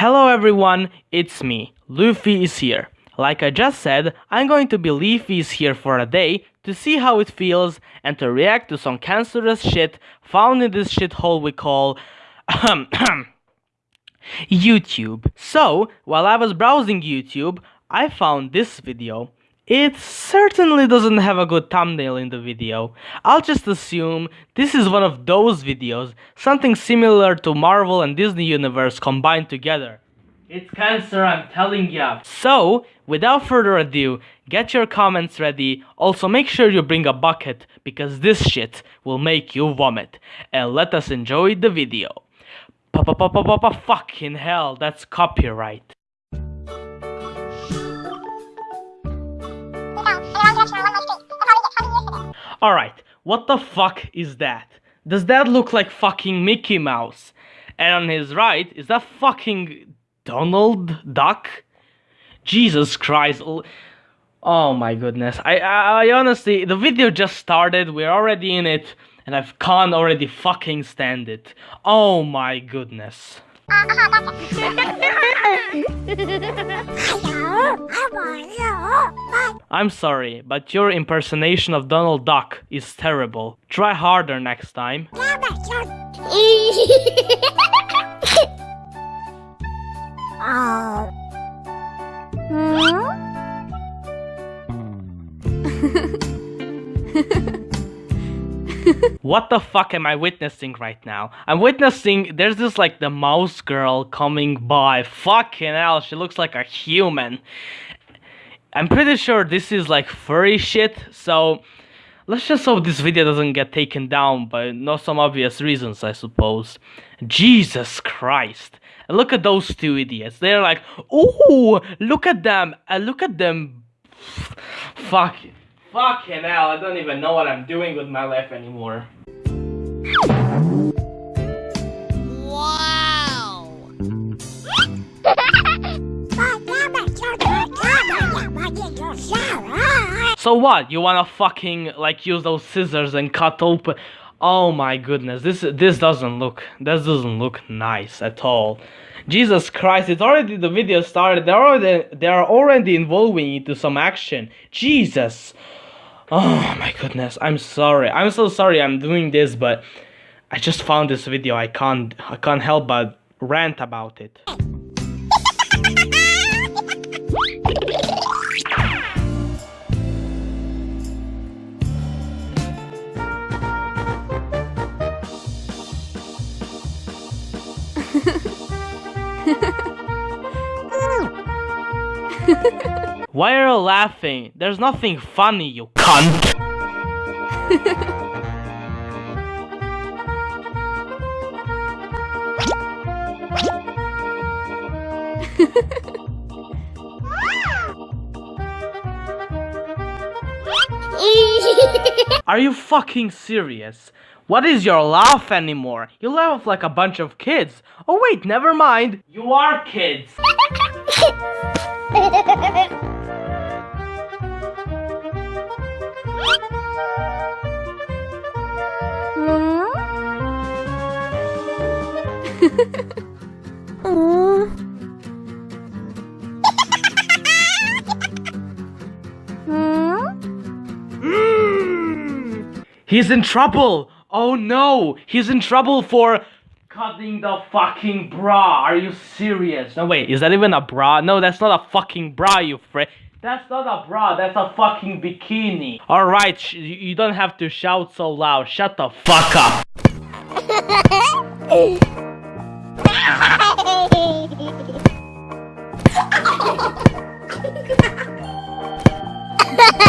Hello everyone, it's me, Luffy is here. Like I just said, I'm going to be Leafy's here for a day to see how it feels and to react to some cancerous shit found in this shithole we call YouTube. So, while I was browsing YouTube, I found this video. It certainly doesn't have a good thumbnail in the video. I'll just assume this is one of those videos, something similar to Marvel and Disney Universe combined together. It's cancer, I'm telling ya. So, without further ado, get your comments ready. Also, make sure you bring a bucket because this shit will make you vomit. And let us enjoy the video. Pa pa pa pa pa pa fucking hell, that's copyright. Alright, what the fuck is that? Does that look like fucking Mickey Mouse? And on his right, is that fucking Donald Duck? Jesus Christ. Oh my goodness. I, I, I honestly, the video just started, we're already in it, and I can't already fucking stand it. Oh my goodness. I'm sorry, but your impersonation of Donald Duck is terrible. Try harder next time. Oh. Hmm? What the fuck am I witnessing right now? I'm witnessing there's this like the mouse girl coming by. Fucking hell, she looks like a human. I'm pretty sure this is like furry shit, so let's just hope this video doesn't get taken down by not some obvious reasons, I suppose. Jesus Christ. Look at those two idiots. They're like, ooh, look at them. And look at them. Fuck. Fucking hell, I don't even know what I'm doing with my life anymore. Wow! so what? You wanna fucking like use those scissors and cut open? Oh my goodness, this this doesn't look this doesn't look nice at all. Jesus Christ, it's already the video started. They're already they are already involving into some action. Jesus. Oh my goodness, I'm sorry. I'm so sorry I'm doing this, but I just found this video. I can't I can't help but rant about it. Why are you laughing? There's nothing funny, you cunt! Are you fucking serious? What is your laugh anymore? You laugh like a bunch of kids. Oh wait, never mind. You are kids. He's in trouble! Oh no! He's in trouble for cutting the fucking bra! Are you serious? No wait, is that even a bra? No, that's not a fucking bra, you frick. That's not a bra, that's a fucking bikini. Alright, you don't have to shout so loud. Shut the fuck up.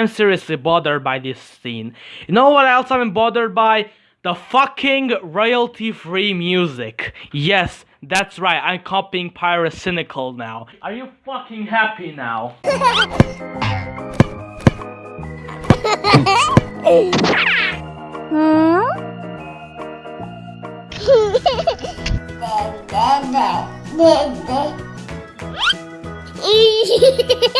I'm seriously bothered by this scene. You know what else I'm bothered by? The fucking royalty-free music. Yes, that's right, I'm copying Pyrocynical now. Are you fucking happy now?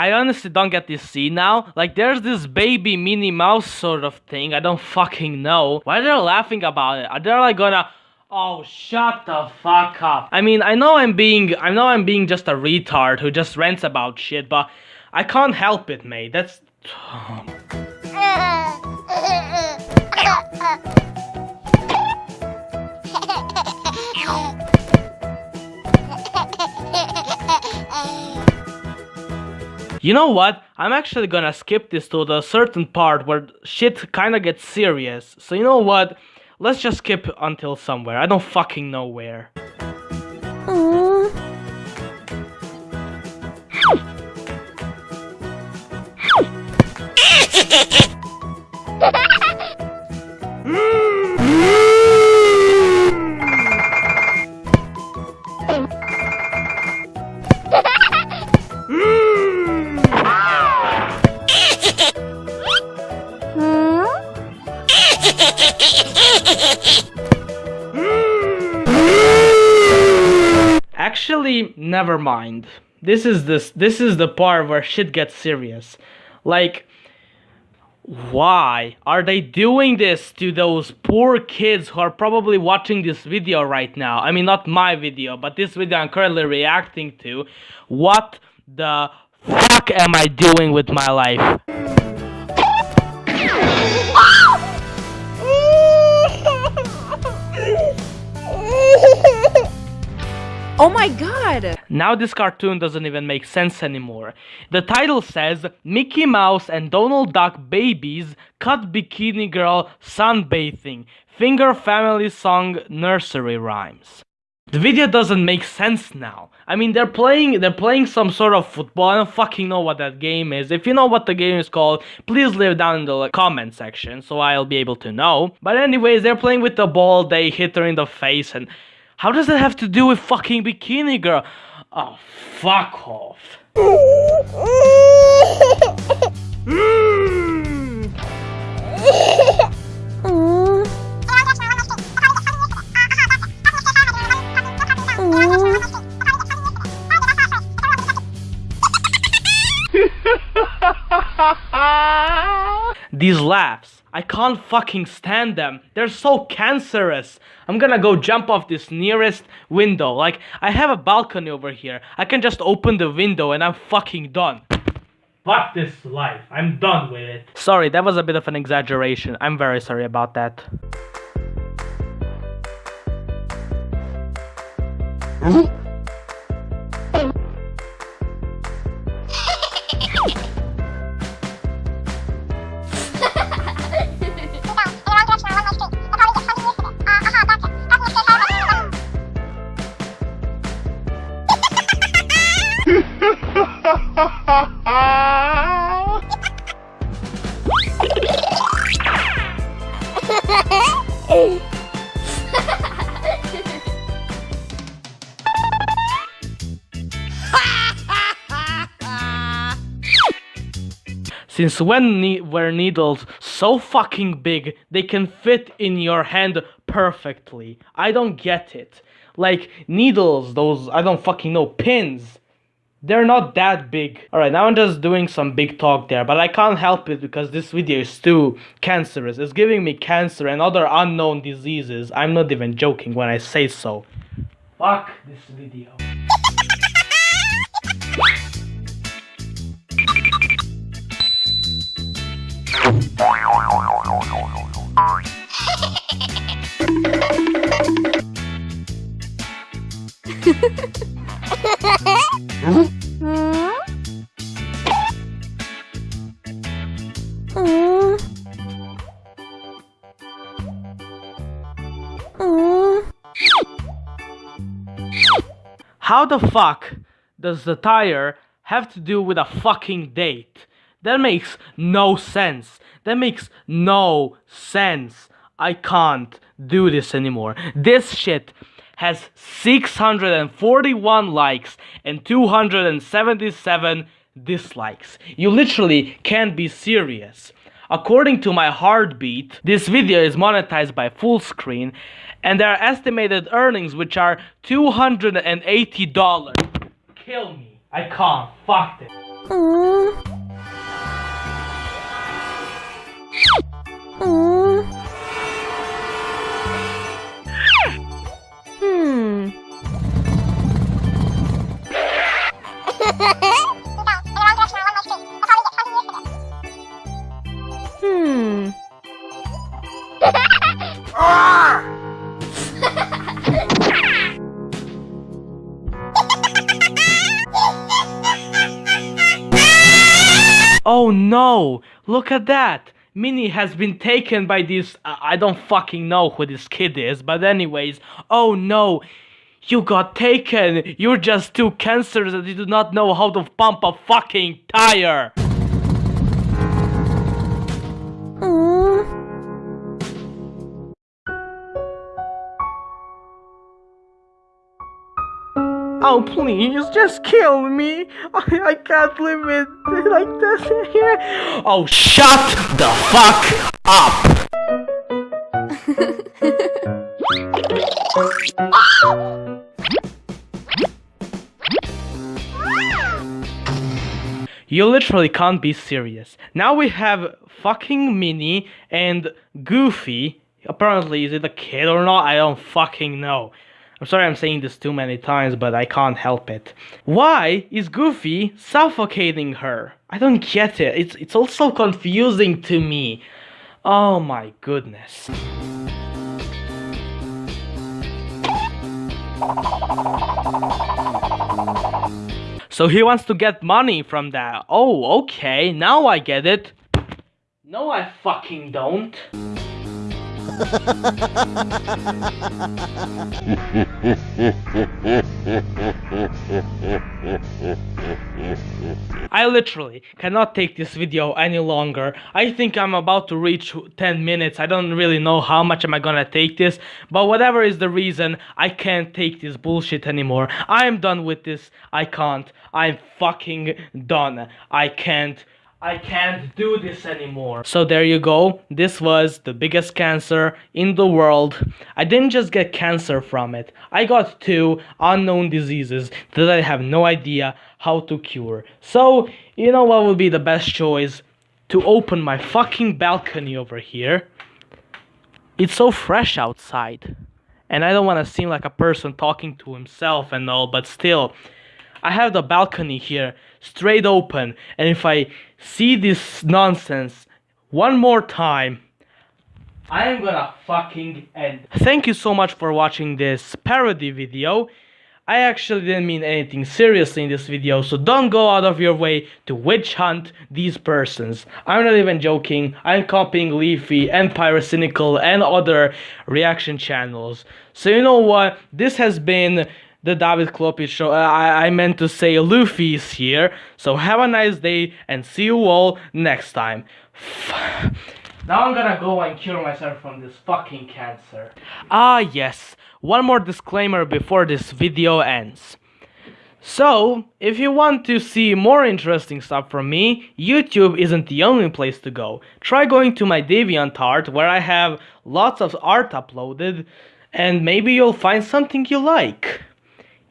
I honestly don't get this scene now. Like, there's this baby Minnie Mouse sort of thing. I don't fucking know. Why they're laughing about it? Are they like gonna... Oh, shut the fuck up. I mean, I know I'm being... I know I'm being just a retard who just rants about shit, but... I can't help it, mate. That's... Oh, You know what? I'm actually gonna skip this to the certain part where shit kinda gets serious. So you know what? Let's just skip until somewhere. I don't fucking know where. Actually, never mind. This is this this is the part where shit gets serious. Like why are they doing this to those poor kids who are probably watching this video right now? I mean, not my video, but this video I'm currently reacting to. What the fuck am I doing with my life? Oh my god! Now this cartoon doesn't even make sense anymore. The title says Mickey Mouse and Donald Duck babies cut bikini girl sunbathing. Finger family song nursery rhymes. The video doesn't make sense now. I mean, they're playing they're playing some sort of football. I don't fucking know what that game is. If you know what the game is called, please leave down in the comment section so I'll be able to know. But anyways, they're playing with the ball. They hit her in the face and how does that have to do with fucking Bikini Girl? Oh, fuck off. These laughs I can't fucking stand them. They're so cancerous. I'm gonna go jump off this nearest window. Like, I have a balcony over here. I can just open the window and I'm fucking done. Fuck this life. I'm done with it. Sorry, that was a bit of an exaggeration. I'm very sorry about that. Since when ne were needles so fucking big they can fit in your hand perfectly? I don't get it. Like needles, those I don't fucking know pins. They're not that big. Alright, now I'm just doing some big talk there, but I can't help it because this video is too cancerous. It's giving me cancer and other unknown diseases. I'm not even joking when I say so. Fuck this video. How the fuck does the tire have to do with a fucking date? That makes no sense. That makes no sense. I can't do this anymore. This shit has 641 likes and 277 dislikes. You literally can't be serious. According to my heartbeat, this video is monetized by Fullscreen and there are estimated earnings which are $280. Kill me. I can't. Fuck this. No! Look at that! Minnie has been taken by this. I don't fucking know who this kid is, but, anyways, oh no! You got taken! You're just two cancers that you do not know how to pump a fucking tire! Oh, please, just kill me! I, I can't live it like this here. Oh, shut the fuck up! You literally can't be serious. Now we have fucking Minnie and Goofy. Apparently, is it a kid or not? I don't fucking know. I'm sorry I'm saying this too many times, but I can't help it. Why is Goofy suffocating her? I don't get it. It's it's also confusing to me. Oh my goodness. So he wants to get money from that. Oh, okay. Now I get it. No, I fucking don't. I literally cannot take this video any longer. I think I'm about to reach 10 minutes. I don't really know how much am I gonna take this, but whatever is the reason, I can't take this bullshit anymore. I am done with this. I can't. I'm fucking done. I can't. I can't do this anymore. So there you go. This was the biggest cancer in the world. I didn't just get cancer from it. I got two unknown diseases that I have no idea how to cure. So, you know what would be the best choice? To open my fucking balcony over here. It's so fresh outside. And I don't want to seem like a person talking to himself and all, but still, I have the balcony here straight open, and if I see this nonsense one more time, I am gonna fucking end. Thank you so much for watching this parody video. I actually didn't mean anything seriously in this video, so don't go out of your way to witch hunt these persons. I'm not even joking, I'm copying Leafy and Pyrocynical and other reaction channels. So you know what, this has been the David Klopi show. Uh, I, I meant to say Luffy is here. So have a nice day and see you all next time. Now I'm gonna go and cure myself from this fucking cancer. Ah yes, one more disclaimer before this video ends. So, if you want to see more interesting stuff from me, YouTube isn't the only place to go. Try going to my DeviantArt where I have lots of art uploaded and maybe you'll find something you like.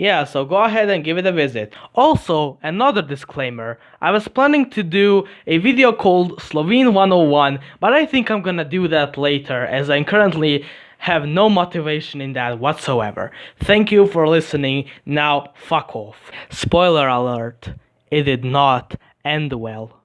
Yeah, so go ahead and give it a visit. Also, another disclaimer, I was planning to do a video called Slovene 101, but I think I'm gonna do that later as I currently have no motivation in that whatsoever. Thank you for listening, now fuck off. Spoiler alert, it did not end well.